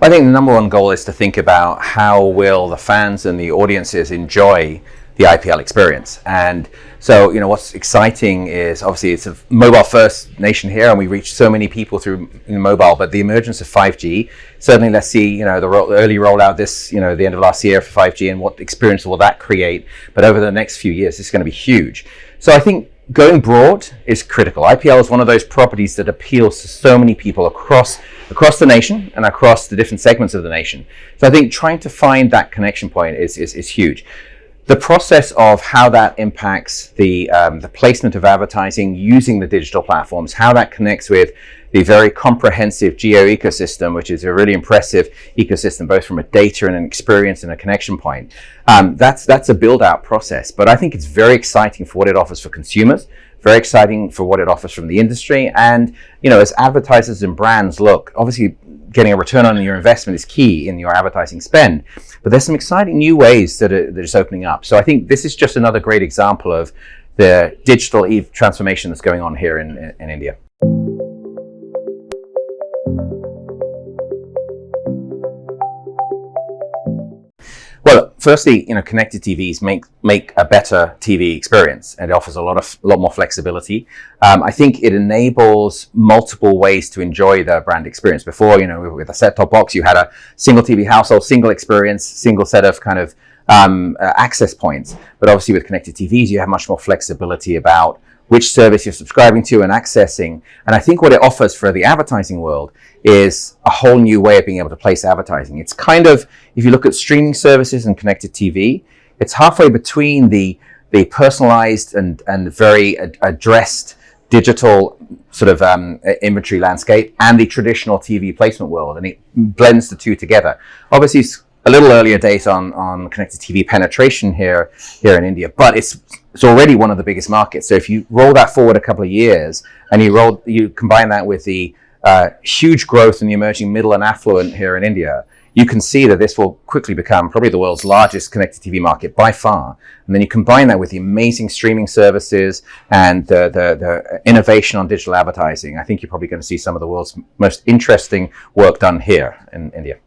I think the number one goal is to think about how will the fans and the audiences enjoy the IPL experience. And so, you know, what's exciting is obviously it's a mobile first nation here and we reach so many people through mobile, but the emergence of 5G, certainly let's see, you know, the ro early rollout this, you know, the end of last year for 5G and what experience will that create. But over the next few years, it's going to be huge. So I think going broad is critical. IPL is one of those properties that appeals to so many people across across the nation and across the different segments of the nation. So I think trying to find that connection point is, is, is huge. The process of how that impacts the, um, the placement of advertising using the digital platforms, how that connects with the very comprehensive Jio ecosystem, which is a really impressive ecosystem, both from a data and an experience and a connection point. Um, that's, that's a build out process, but I think it's very exciting for what it offers for consumers, very exciting for what it offers from the industry. And, you know, as advertisers and brands look, obviously getting a return on your investment is key in your advertising spend. But there's some exciting new ways that are, that is opening up. So I think this is just another great example of the digital transformation that's going on here in, in India. Firstly, you know, connected TVs make make a better TV experience, and it offers a lot of a lot more flexibility. Um, I think it enables multiple ways to enjoy the brand experience. Before, you know, with a set-top box, you had a single TV household, single experience, single set of kind of um, uh, access points. But obviously, with connected TVs, you have much more flexibility about which service you're subscribing to and accessing. And I think what it offers for the advertising world is a whole new way of being able to place advertising. It's kind of, if you look at streaming services and connected TV, it's halfway between the, the personalized and, and very ad addressed digital sort of um, inventory landscape and the traditional TV placement world. And it blends the two together. Obviously, a little earlier date on, on connected TV penetration here, here in India, but it's, it's already one of the biggest markets. So if you roll that forward a couple of years and you roll, you combine that with the uh, huge growth in the emerging middle and affluent here in India, you can see that this will quickly become probably the world's largest connected TV market by far. And then you combine that with the amazing streaming services and the, the, the innovation on digital advertising. I think you're probably going to see some of the world's most interesting work done here in India.